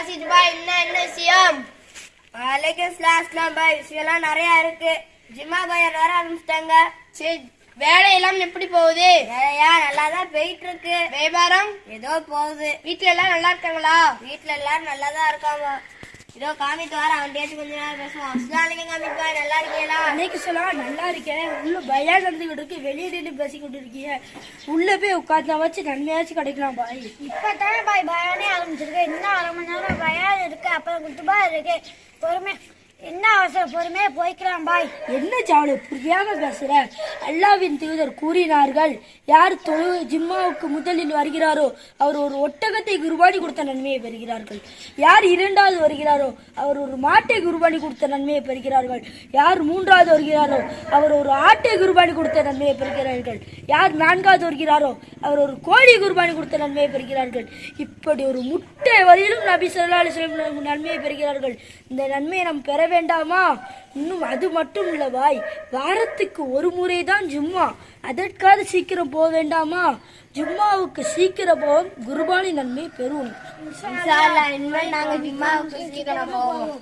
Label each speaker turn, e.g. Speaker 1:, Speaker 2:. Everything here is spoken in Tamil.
Speaker 1: வாசிட்டு பாய் என்ன என்ன விஷயம்?
Speaker 2: வலைக்கும் ஸ்லாஸ்லாம் பாய் விஷயம்லாம் நிறைய இருக்கு. ஜிம்மா பையன் வர ஆரம்பிச்சிட்டாங்க
Speaker 1: சரி வேலையெல்லாம் எப்படி போகுது?
Speaker 2: வேலையா? நல்லா தான் போயிட்டு இருக்கு
Speaker 1: வியாபாரம்?
Speaker 2: ஏதோ போகுது.
Speaker 1: வீட்ல எல்லாம் நல்லா இருக்காங்களா?
Speaker 2: வீட்ல எல்லாரும் நல்லா தான் இருக்காங்க. இதோ காமித்து வர அவன்கிட்ட கொஞ்ச நேரம் பேசுவோம் அஸ்லாலிங்க காமித்து பாய் நல்லா இருக்கீங்களா?
Speaker 3: அன்னைக்கு சொல்லலாம் நல்லா இருக்கேன். உள்ள பயா நடந்துகிட்டு இருக்கு வெளியே நின்று பேசிக்கிட்டு இருக்கீங்க உள்ள போய் உட்காந்தா வச்சு நன்மையாச்சும் கிடைக்கலாம் பாய்.
Speaker 4: இப்பதானே பாய் பயானே ஆரம்பிச்சிருக்கு. இன்னும் அரை மணி நேரம் आपका अपन गुटबा रखे पर मैं என்ன அவசர பொறுமையா போய்க்கலாம் பாய்.
Speaker 3: என்ன சாவலு புரியாம பேசுற? அல்லாவின் தூதர் கூறினார்கள் யார் தொழு ஜிம்மாவுக்கு முதலில் வருகிறாரோ அவர் ஒரு ஒட்டகத்தை குருபாணி கொடுத்த நன்மையை பெறுகிறார்கள். யார் இரண்டாவது வருகிறாரோ அவர் ஒரு மாட்டை குருபாணி கொடுத்த நன்மையை பெறுகிறார்கள். யார் மூன்றாவது வருகிறாரோ அவர் ஒரு ஆட்டை குருபாணி கொடுத்த நன்மையை பெறுகிறார்கள். யார் நான்காவது வருகிறாரோ அவர் ஒரு கோழி குருபாணி கொடுத்த நன்மையை பெறுகிறார்கள். இப்படி ஒரு முட்டை வரையிலும் நபி ஸல்லல்லாஹு நன்மையை பெறுகிறார்கள். இந்த நன்மையை நாம் பெற வேண்டாமா? இன்னும் அது மட்டும் இல்ல பாய். வாரத்துக்கு ஒரு முறை தான் ஜும்மா. அதற்காக சீக்கிரம் போக வேண்டாமா? ஜும்மாவுக்கு சீக்கிரம் போவோம். குருபானி நன்மை பெறுவோம்.
Speaker 2: நாங்கள் ஜும்மாவுக்கு நாங்க சீக்கிரம் போவோம்.